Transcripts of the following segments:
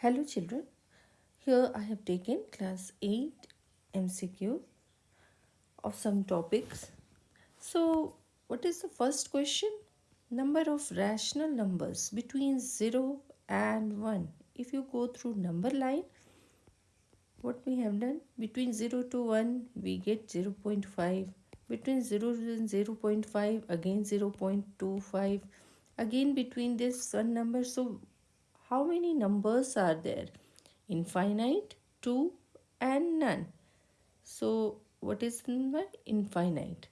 Hello children, here I have taken class 8 MCQ of some topics. So what is the first question? Number of rational numbers between 0 and 1. If you go through number line, what we have done between 0 to 1 we get 0 0.5 between 0 and 0 0.5 again 0 0.25 again between this one number so how many numbers are there? Infinite 2 and none. So what is the number? Infinite.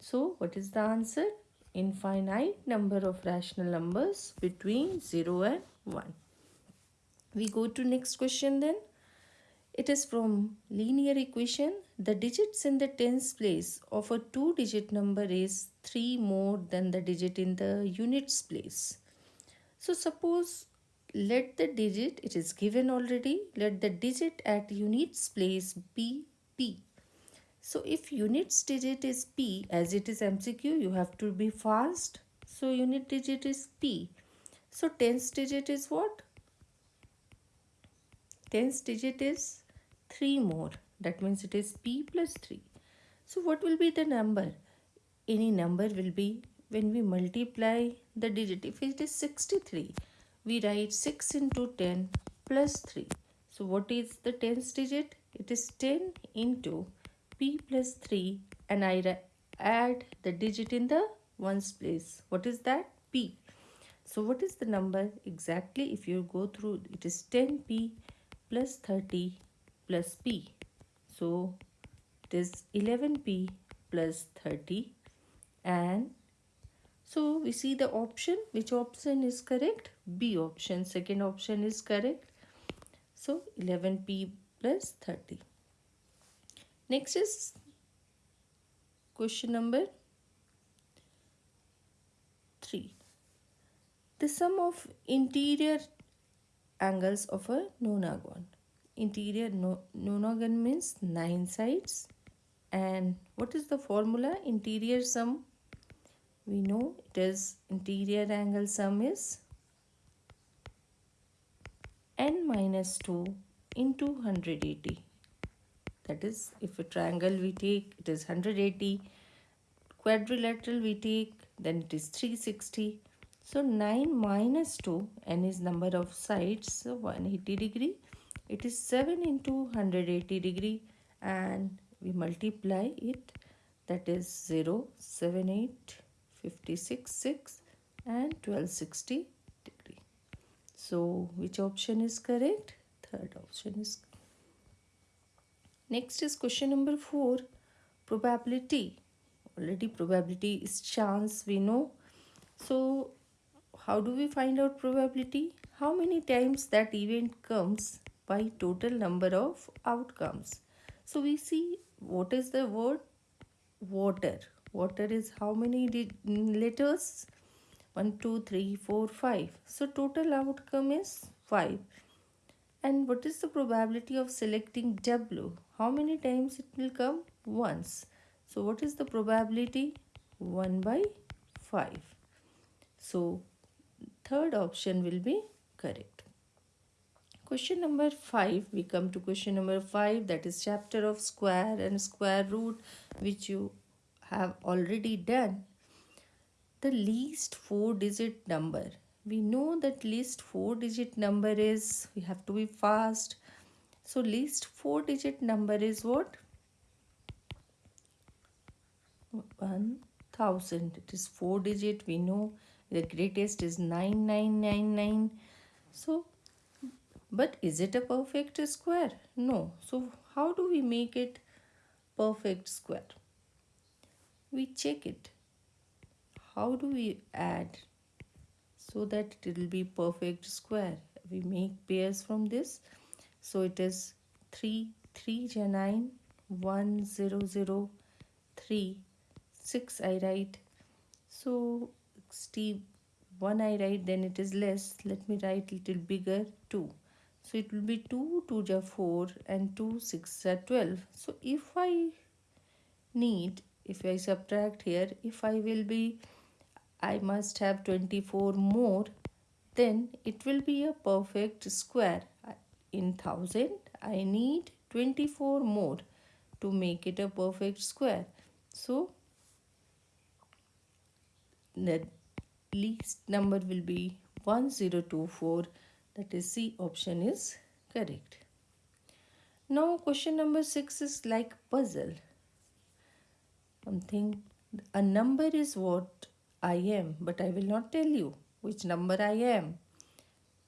So what is the answer? Infinite number of rational numbers between 0 and 1 we go to next question then. It is from linear equation. The digits in the tens place of a two digit number is 3 more than the digit in the units place. So suppose let the digit, it is given already, let the digit at units place be p. So if units digit is p as it is MCQ you have to be fast. So unit digit is p. So tens digit is what? Tens digit is 3 more. That means it is p plus 3. So what will be the number? Any number will be when we multiply the digit. If it is 63, we write 6 into 10 plus 3. So what is the tens digit? It is 10 into p plus 3 and I add the digit in the ones place. What is that? p. So what is the number exactly? If you go through, it is 10p plus 30 plus p. So it is 11p plus 30 and so we see the option. Which option is correct? B option. Second option is correct. So 11p plus 30 next is question number 3 the sum of interior angles of a nonagon. Interior no nonagon means nine sides. And what is the formula? Interior sum we know it is interior angle sum is n minus 2 into 180 that is if a triangle we take it is 180 quadrilateral we take then it is 360 so 9 minus 2 n is number of sides so 180 degree. It is 7 into 180 degree and we multiply it that is 0 7 8 56 6 and 1260 degree. So which option is correct? Third option is next is question number 4 probability. Already probability is chance we know. So how do we find out probability? How many times that event comes by total number of outcomes. So we see what is the word? Water. Water is how many letters? 1, 2, 3, 4, 5. So total outcome is 5. And what is the probability of selecting W? How many times it will come? Once. So what is the probability? 1 by 5. So third option will be correct. Question number 5, we come to question number 5 that is chapter of square and square root which you have already done. The least 4 digit number. We know that least 4 digit number is, we have to be fast. So least 4 digit number is what? 1000. It is 4 digit we know the greatest is 9999. So but is it a perfect square? No. So how do we make it perfect square? We check it. How do we add so that it will be perfect square? We make pairs from this. So it is 3, 3 9, 1, 0, 0, 3, 6 I write. So Steve 1 I write then it is less. Let me write little bigger 2 so it will be 2 2 ja 4 and 2 6 are 12 so if i need if i subtract here if i will be i must have 24 more then it will be a perfect square. In 1000, I need 24 more to make it a perfect square. So, the least number will be 1024 that is C option is correct. Now question number 6 is like puzzle. Something a number is what I am but I will not tell you which number I am.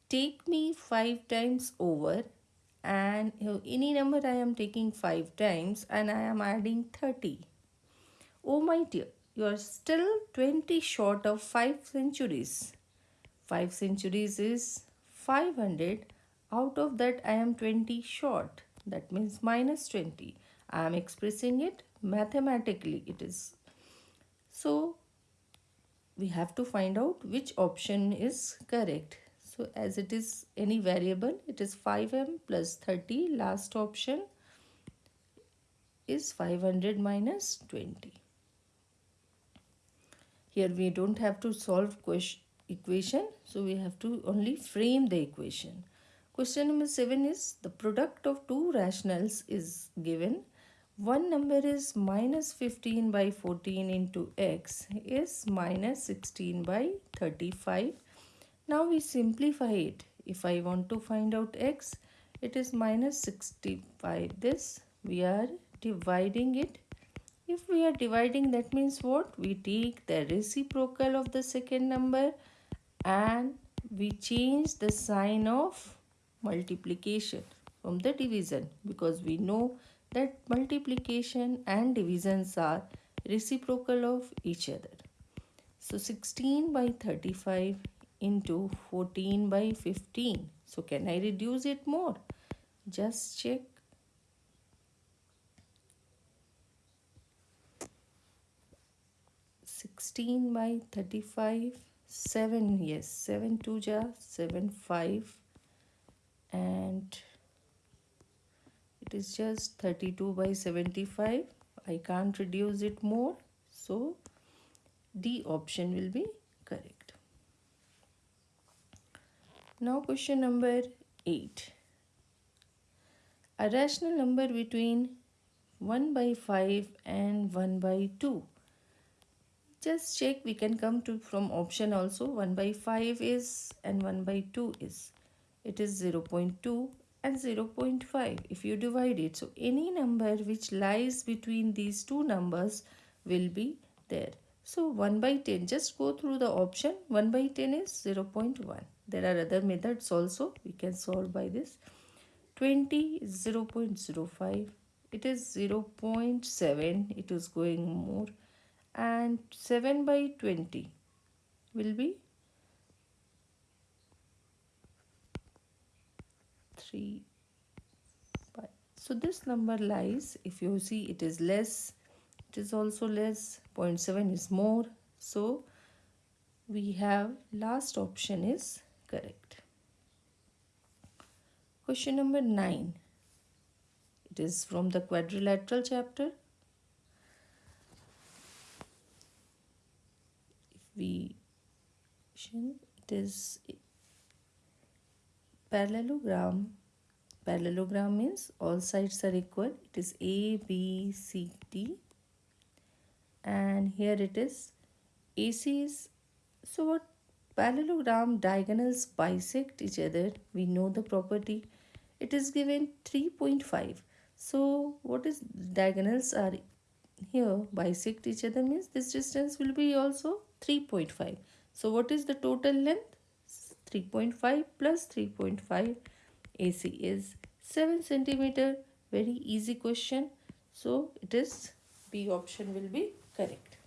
Take me 5 times over and any number I am taking 5 times and I am adding 30. Oh my dear, you are still 20 short of 5 centuries. 5 centuries is 500. Out of that I am 20 short. That means minus 20. I am expressing it mathematically. It is. So we have to find out which option is correct. So as it is any variable, it is 5m plus 30. Last option is 500 minus 20. Here we don't have to solve question, equation. So we have to only frame the equation. Question number 7 is the product of two rationals is given. One number is minus 15 by 14 into x is minus 16 by 35 now we simplify it. If I want to find out x, it is minus 65. This we are dividing it. If we are dividing that means what? We take the reciprocal of the second number and we change the sign of multiplication from the division because we know that multiplication and divisions are reciprocal of each other. So 16 by 35 into 14 by 15. So can I reduce it more? Just check. Sixteen by thirty-five, seven. Yes, seven two ja seven five, and it is just thirty-two by seventy-five. I can't reduce it more, so D option will be correct. Now question number 8. A rational number between 1 by 5 and 1 by 2. Just check we can come to from option also 1 by 5 is and 1 by 2 is. It is 0 0.2 and 0 0.5 if you divide it. So any number which lies between these two numbers will be there. So 1 by 10 just go through the option. 1 by 10 is 0 0.1 there are other methods also. We can solve by this. 20 is 0 0.05 it is 0 0.7 it is going more. And 7 by 20 will be 3 5 so this number lies if you see it is less it is also less 0.7 is more so we have last option is correct. Question number 9. It is from the quadrilateral chapter. If we it is parallelogram. Parallelogram means all sides are equal. It is A, B, C, D. And here it is AC is so what? Parallelogram diagonals bisect each other. We know the property. It is given 3.5 so what is diagonals are here bisect each other means this distance will be also 3.5 so what is the total length? 3.5 plus 3.5 AC is 7 centimeter very easy question so it is B option will be correct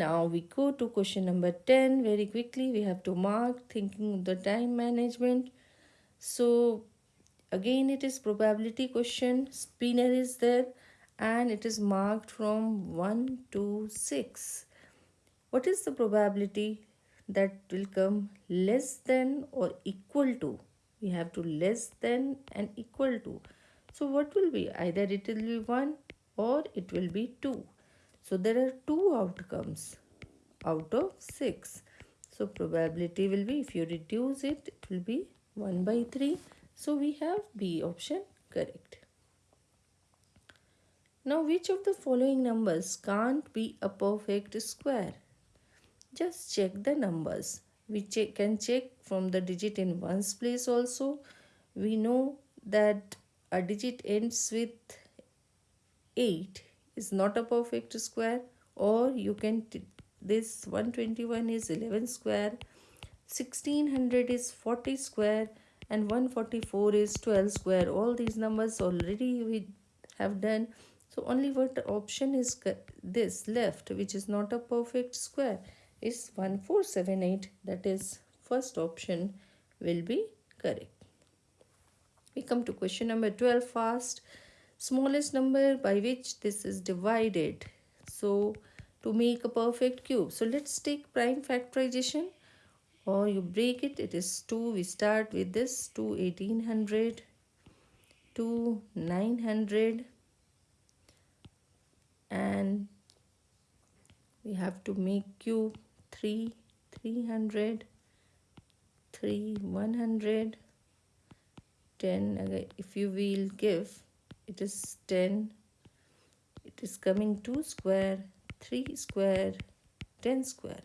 now we go to question number 10 very quickly. We have to mark thinking the time management. So again it is probability question. Spinner is there and it is marked from 1 to 6. What is the probability that will come less than or equal to? We have to less than and equal to. So what will be? Either it will be 1 or it will be 2. So there are two outcomes out of 6. So probability will be if you reduce it, it will be 1 by 3. So we have B option correct. Now which of the following numbers can't be a perfect square? Just check the numbers. We check, can check from the digit in ones place also. We know that a digit ends with 8 is not a perfect square or you can this 121 is 11 square 1600 is 40 square and 144 is 12 square. All these numbers already we have done. So only what option is this left which is not a perfect square is 1478 that is first option will be correct. We come to question number 12 fast. Smallest number by which this is divided. So to make a perfect cube. So let's take prime factorization. Or you break it it is 2 we start with this 2 1800 2 900 and we have to make cube 3 300 3 100 10 if you will give it is 10 it is coming 2 square 3 square 10 square.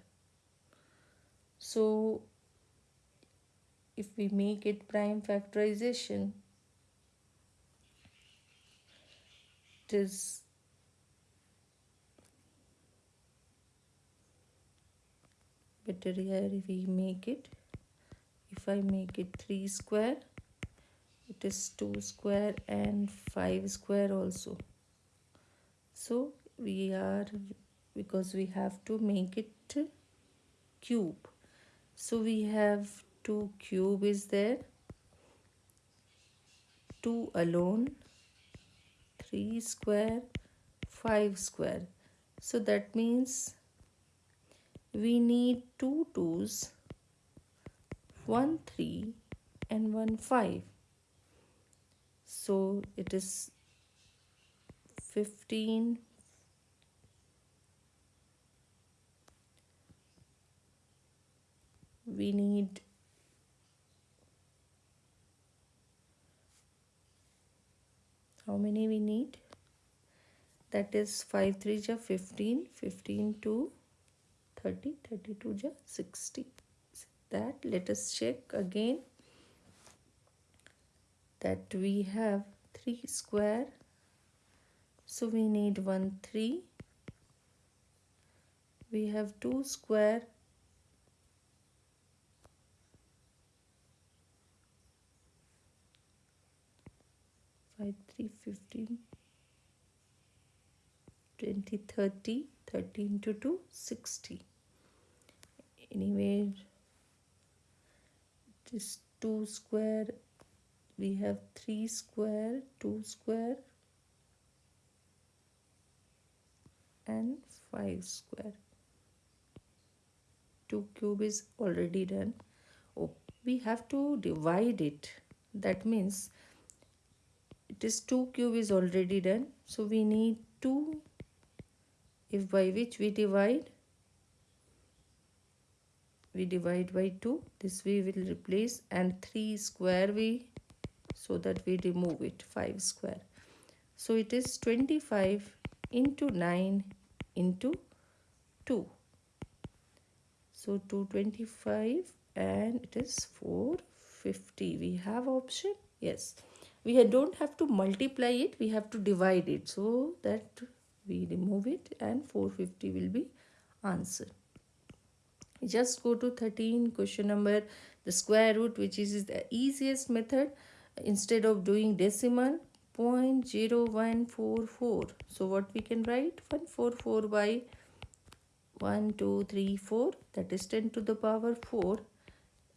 So if we make it prime factorization it is better here we make it. If I make it 3 square it is 2 square and 5 square also. So we are because we have to make it cube. So we have 2 cube is there 2 alone 3 square 5 square. So that means we need two twos 1 3 and 1 5 so it is 15 we need how many we need? That is 5 3 ja 15 15 to 30 32 ja 60 that let us check again. That we have 3 square. So we need 1 3 we have 2 square. Five three fifteen. Twenty thirty. Thirty into two sixty anyway this two square we have 3 square 2 square and 5 square. 2 cube is already done. Oh we have to divide it. That means it is 2 cube is already done. So we need 2 if by which we divide we divide by 2 this we will replace and 3 square we so that we remove it 5 square. So it is 25 into 9 into 2 so 225 and it is 450 we have option? Yes. We don't have to multiply it. We have to divide it so that we remove it and 450 will be answer just go to 13 question number the square root which is the easiest method instead of doing decimal 0.0144 so what we can write? 144 by 1 2 3 4 that is 10 to the power 4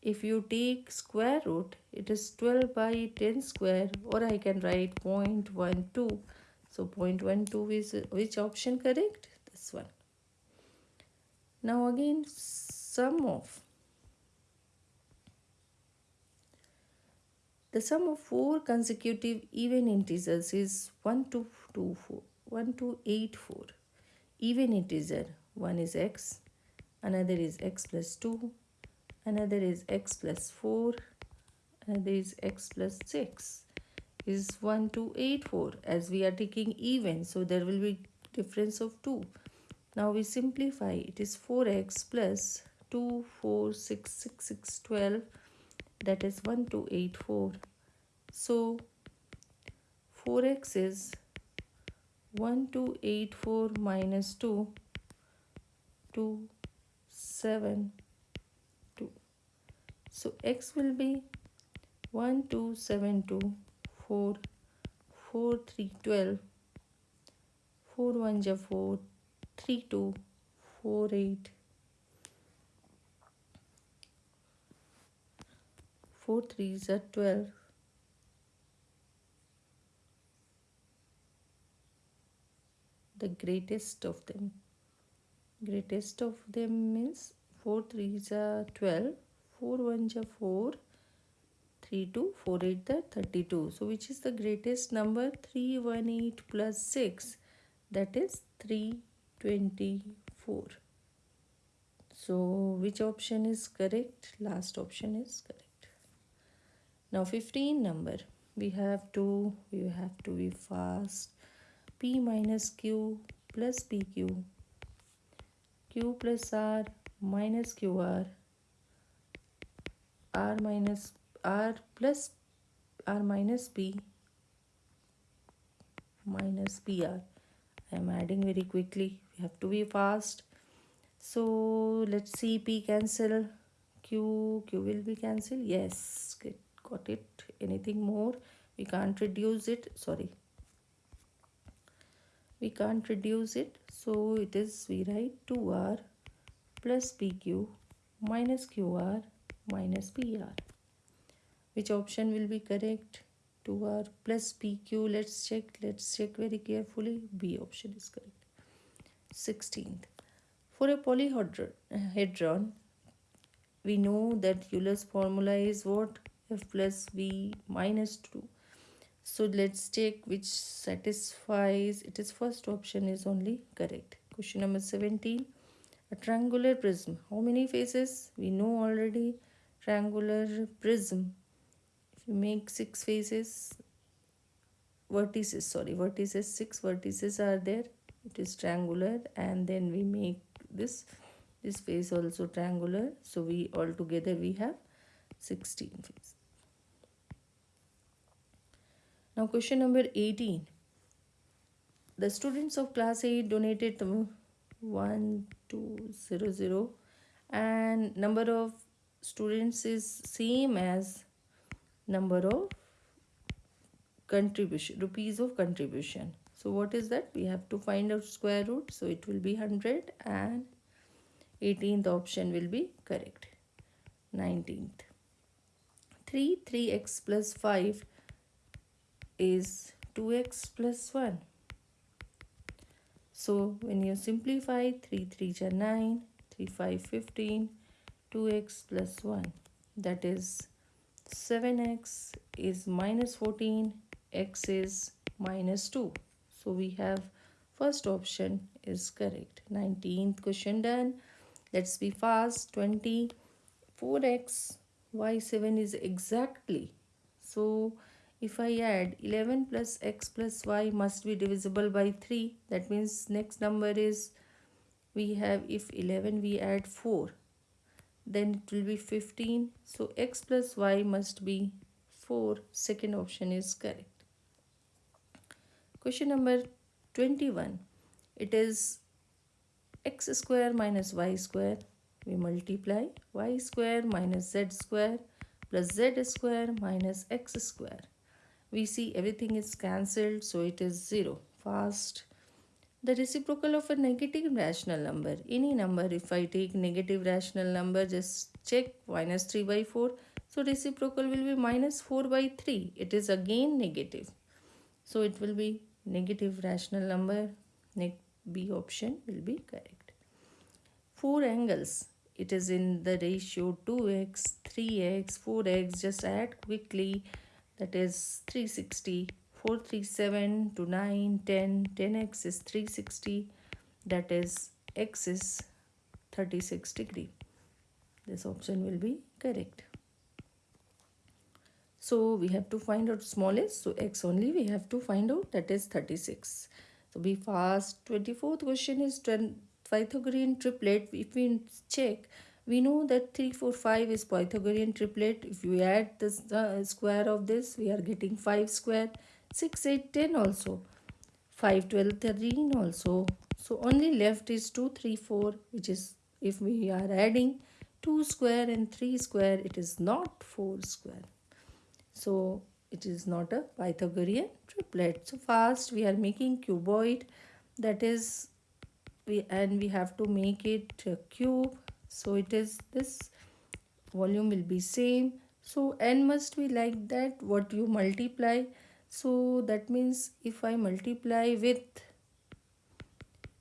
if you take square root it is 12 by 10 square or I can write 0.12 so 0.12 is which option correct? This one now again sum of. The sum of four consecutive even integers is 1 to 2, 4, 1 to 8, 4. Even integer, one is x, another is x plus 2, another is x plus 4 another is x plus 6 is 1 2 8 4 as we are taking even so there will be difference of 2 now we simplify. It is 4x plus 2 4 6 6 6 12 that is 1 2 8 4 so 4x is 1 2 8 4 minus 2 2 7 2 so x will be 1 2 7 2 4 4 3 12 4 1 ja 4 3 2 4 8 4 3 are 12 the greatest of them. Greatest of them means 4 3s are 12 4 1s are 4 3 2 4 8 are 32 so which is the greatest number? 318 plus 6 that is 324 so which option is correct? Last option is correct. Now 15 number. We have to we have to be fast. P minus q plus pq q. Plus r minus qr r. Minus r plus r minus p minus pr i am adding very quickly we have to be fast. So let's see p cancel. Q q will be cancelled yes got it. Anything more? We can't reduce it. Sorry. We can't reduce it. So it is we write 2r plus pq minus qr minus pr which option will be correct? 2r plus pq let's check. Let's check very carefully. B option is correct 16th for a polyhedron we know that Euler's formula is what? F plus v minus 2 so let's take which satisfies it is first option is only correct. Question number 17 a triangular prism. How many faces? We know already triangular prism. If you make six faces vertices sorry vertices six vertices are there it is triangular and then we make this. This face also triangular. So we all together we have 16 faces now question number 18. The students of class 8 donated 1200 and number of students is same as number of contribution rupees of contribution so what is that? We have to find out square root. So it will be 100 and 18th option will be correct. 19th 3 3x plus 5 is 2x plus 1. So when you simplify 3 3 are 9, 3 5 15, 2x plus 1 that is 7x is minus 14, x is minus 2. So we have first option is correct. 19th question done. Let's be fast. 20, 4x, y7 is exactly. So if I add 11 plus x plus y must be divisible by 3 that means next number is we have if 11 we add 4 then it will be 15 so x plus y must be 4 second option is correct question number 21 it is x square minus y square. We multiply y square minus z square plus z square minus x square. We see everything is cancelled so it is 0 fast. The reciprocal of a negative rational number. Any number if I take negative rational number just check minus 3 by 4 so reciprocal will be minus 4 by 3 it is again negative. So it will be negative rational number B option will be correct. Four angles. It is in the ratio 2x 3x 4x just add quickly. That is 360 437 to 9 10 10x is 360 that is x is 36 degree. This option will be correct so we have to find out smallest. So x only we have to find out that is 36 so be fast 24th question is pythagorean triplet. If we check we know that 3 4 5 is pythagorean triplet. If we add the uh, square of this we are getting 5 square. 6 8 10 also. 5 12 13 also. So only left is 2 3 4 which is if we are adding 2 square and 3 square it is not 4 square so it is not a pythagorean triplet. So first we are making cuboid. That is we and we have to make it cube. So it is this volume will be same. So n must be like that what you multiply. So that means if I multiply with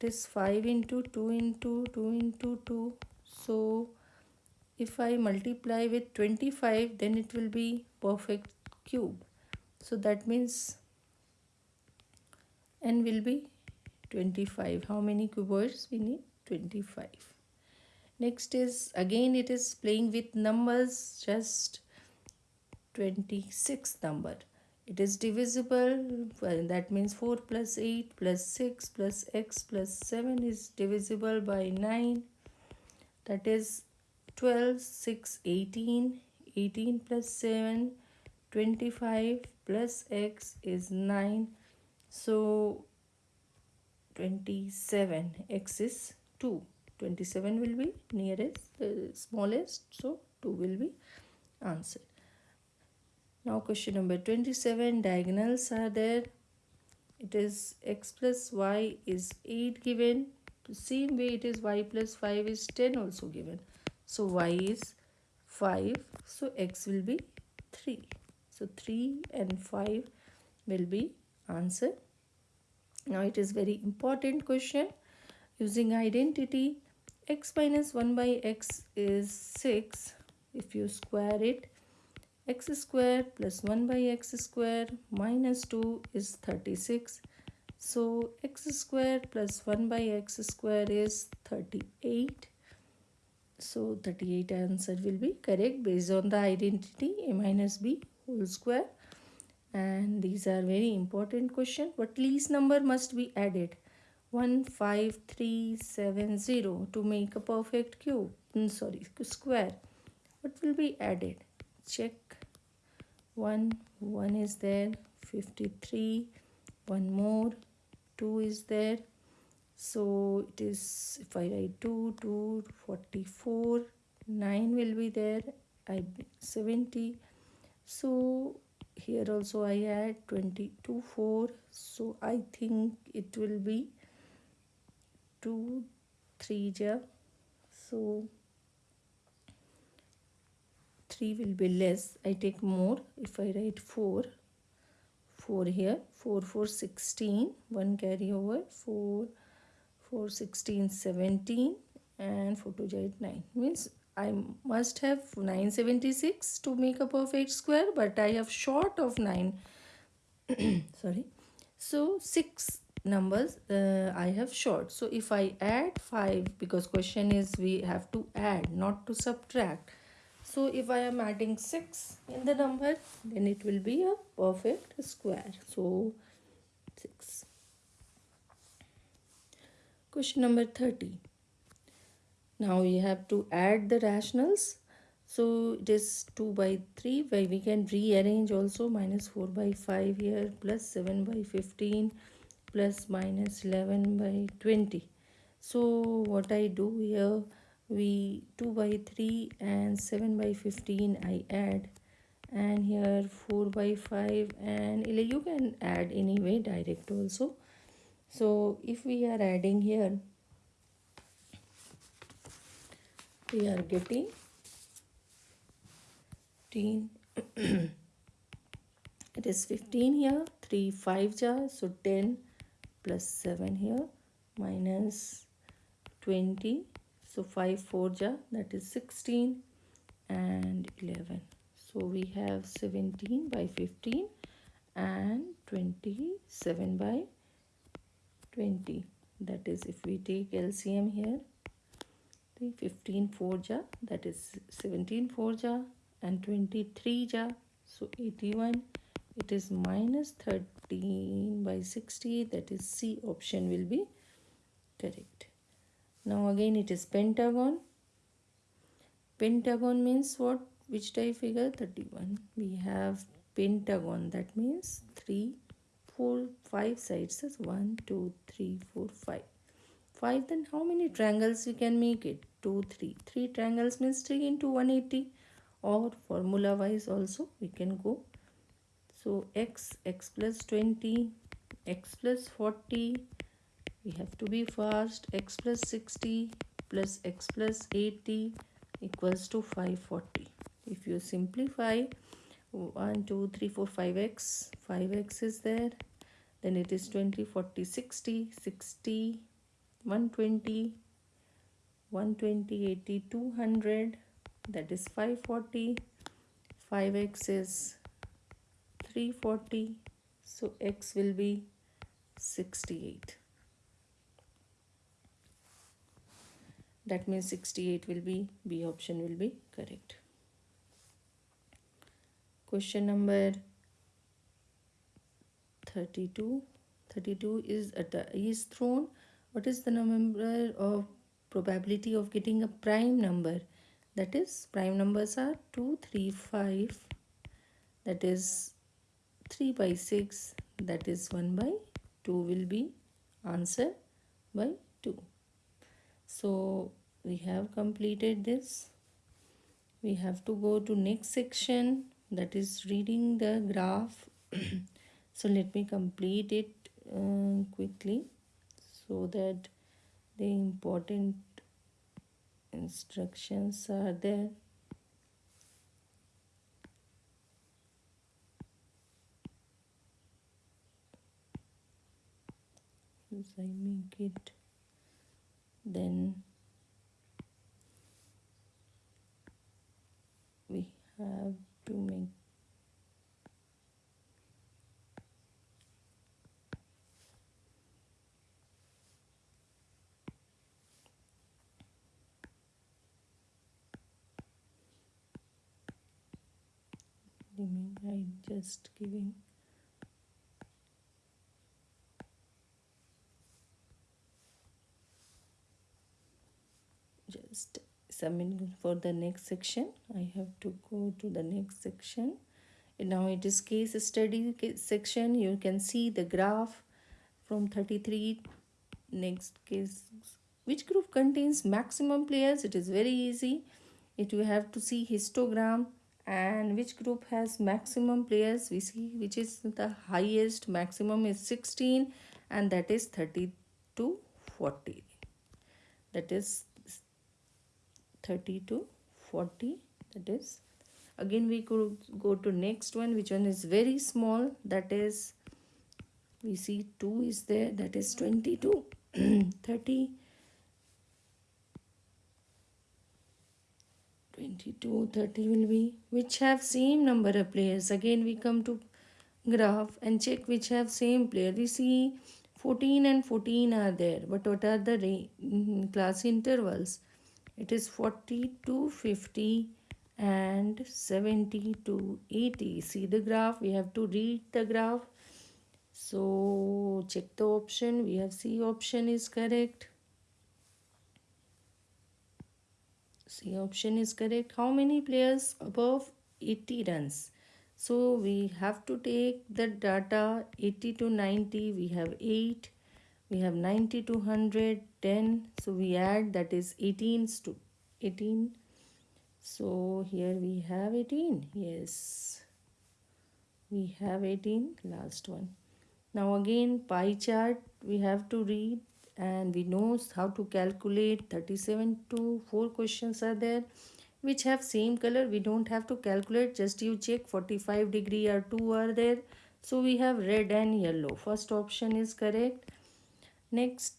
it is 5 into 2 into 2 into 2 so if I multiply with 25 then it will be perfect cube. So that means n will be 25 how many cuboids we need 25 next is again it is playing with numbers just 26 number. It is divisible well, that means 4 plus 8 plus 6 plus x plus 7 is divisible by 9 that is 12 6 18 18 plus 7 25 plus x is 9 so 27 x is 2 27 will be nearest the smallest so 2 will be answered. Now question number 27 diagonals are there. It is x plus y is 8 given. The same way it is y plus 5 is 10 also given. So y is 5 so x will be 3 so 3 and 5 will be answer. Now it is very important question. Using identity x minus 1 by x is 6 if you square it x square plus 1 by x square minus 2 is 36 so x square plus 1 by x square is 38 so 38 answer will be correct based on the identity a minus b whole square. And these are very important question. What least number must be added. 15370 to make a perfect cube. Mm, sorry square. What will be added? Check. 1 1 is there. 53 one more. 2 is there so it is if I write 2 2 44 9 will be there. I 70 so here also I add 22 4 so I think it will be 2 3 ja. So 3 will be less. I take more. If I write 4 4 here 4 4 16 1 carry over 4 4 16 17 and 4 to 8 9 means I must have 976 to make a perfect square but I have short of 9 sorry so 6 numbers uh, I have short. So if I add 5 because question is we have to add not to subtract. So if I am adding 6 in the number then it will be a perfect square. So 6. Question number 30. Now we have to add the rationals. So it is 2 by 3 where we can rearrange also minus 4 by 5 here plus 7 by 15 plus minus 11 by 20 so what I do here we 2 by 3 and 7 by 15 I add and here 4 by 5 and you can add anyway direct also so if we are adding here we are getting 15 it is 15 here 3 5 jar so 10 plus 7 here minus 20 so 5 4 ja that is 16 and 11 so we have 17 by 15 and 27 by 20 that is if we take LCM here 15 4 ja that is 17 4 ja and 23 ja so 81 it is minus 13 by 60 that is C option will be correct. Now again it is pentagon. Pentagon means what? Which type figure? 31 we have pentagon that means 3 4 5 sides. Is 1 2 3 4 5 5 then how many triangles we can make it? 2 3 3 triangles means 3 into 180 or formula wise also we can go. So x x plus 20 x plus 40 we have to be fast. X plus 60 plus x plus 80 equals to 540 if you simplify 1 2 3 4 5x 5x is there then it is 20 40 60 60 120 120 80 200 that is 540 5x is 340 so x will be 68 that means 68 will be b option will be correct. Question number 32 32 is at the is thrown. What is the number of probability of getting a prime number? That is prime numbers are 2 3 5 that is 3 by 6 that is 1 by 2 will be answer by 2 so we have completed this. We have to go to next section. That is reading the graph so let me complete it uh, quickly so that the important instructions are there. As I make it then we have to make remain I just giving. Just submitting for the next section. I have to go to the next section. Now it is case study section. You can see the graph from 33 next case. Which group contains maximum players? It is very easy. It you have to see histogram and which group has maximum players? We see which is the highest. Maximum is 16 and that is 30 to 40 that is 30 to 40 that is again we could go to next one which one is very small. That is we see 2 is there. That is 22 30 22 30 will be which have same number of players. Again we come to graph and check which have same player. We see 14 and 14 are there but what are the mm, class intervals? It is 40 to 50 and 70 to 80 see the graph? We have to read the graph. So check the option. We have c option is correct Option is correct. How many players above 80 runs? So we have to take the data 80 to 90. We have 8. We have 90 to 100, 10. So we add that is 18 to 18. So here we have 18. Yes. We have 18. Last one. Now again pie chart we have to read and we know how to calculate 37 to 4 questions are there which have same color. We don't have to calculate just you check 45 degree or 2 are there. So we have red and yellow. First option is correct. Next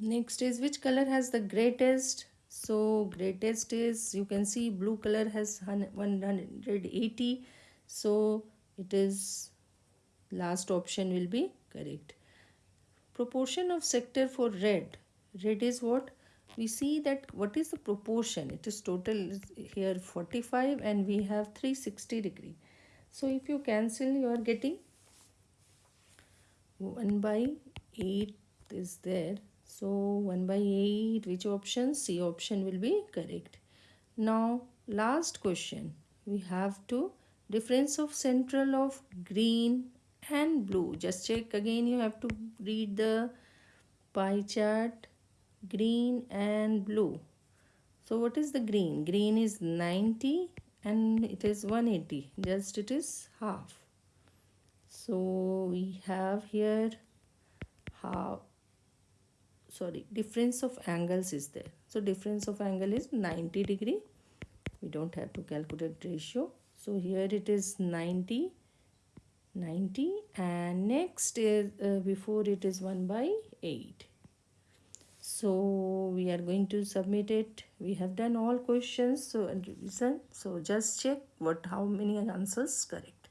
next is which color has the greatest? So greatest is you can see blue color has 180 so it is last option will be correct. Proportion of sector for red. Red is what? We see that what is the proportion? It is total here 45 and we have 360 degree. So if you cancel you are getting 1 by 8 is there. So 1 by 8 which option? C option will be correct. Now last question. We have to difference of central of green and blue. Just check again. You have to read the pie chart. Green and blue. So what is the green? Green is 90 and it is 180 just it is half. So we have here half. Sorry difference of angles is there. So difference of angle is 90 degree. We don't have to calculate ratio. So here it is 90 90 and next is uh, before it is 1 by 8 so we are going to submit it. We have done all questions so and so just check what how many answers correct